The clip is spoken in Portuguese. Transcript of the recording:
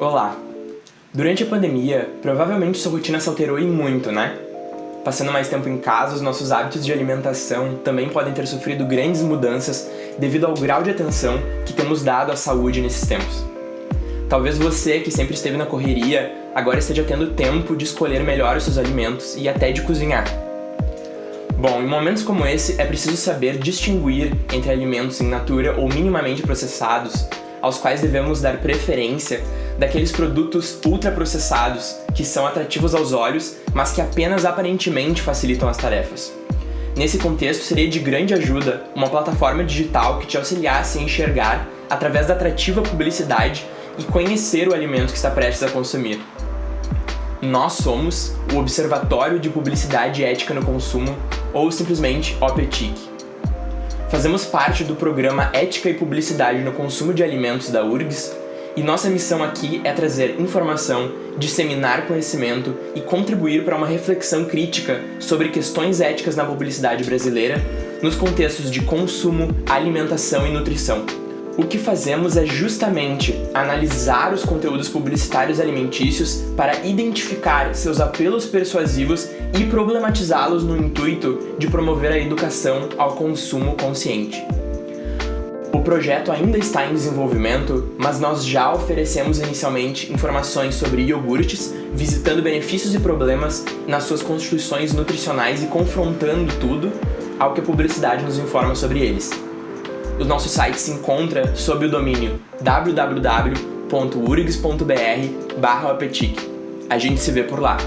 Olá! Durante a pandemia, provavelmente sua rotina se alterou e muito, né? Passando mais tempo em casa, os nossos hábitos de alimentação também podem ter sofrido grandes mudanças devido ao grau de atenção que temos dado à saúde nesses tempos. Talvez você, que sempre esteve na correria, agora esteja tendo tempo de escolher melhor os seus alimentos e até de cozinhar. Bom, em momentos como esse, é preciso saber distinguir entre alimentos em natura ou minimamente processados, aos quais devemos dar preferência daqueles produtos ultraprocessados que são atrativos aos olhos, mas que apenas aparentemente facilitam as tarefas. Nesse contexto, seria de grande ajuda uma plataforma digital que te auxiliasse a enxergar, através da atrativa publicidade, e conhecer o alimento que está prestes a consumir. Nós somos o Observatório de Publicidade Ética no Consumo, ou simplesmente OPETIC. Fazemos parte do programa Ética e Publicidade no Consumo de Alimentos da URGS, e nossa missão aqui é trazer informação, disseminar conhecimento e contribuir para uma reflexão crítica sobre questões éticas na publicidade brasileira nos contextos de consumo, alimentação e nutrição. O que fazemos é justamente analisar os conteúdos publicitários alimentícios para identificar seus apelos persuasivos e problematizá-los no intuito de promover a educação ao consumo consciente. O projeto ainda está em desenvolvimento, mas nós já oferecemos inicialmente informações sobre iogurtes, visitando benefícios e problemas nas suas constituições nutricionais e confrontando tudo ao que a publicidade nos informa sobre eles. O nosso site se encontra sob o domínio www.urgs.br A gente se vê por lá.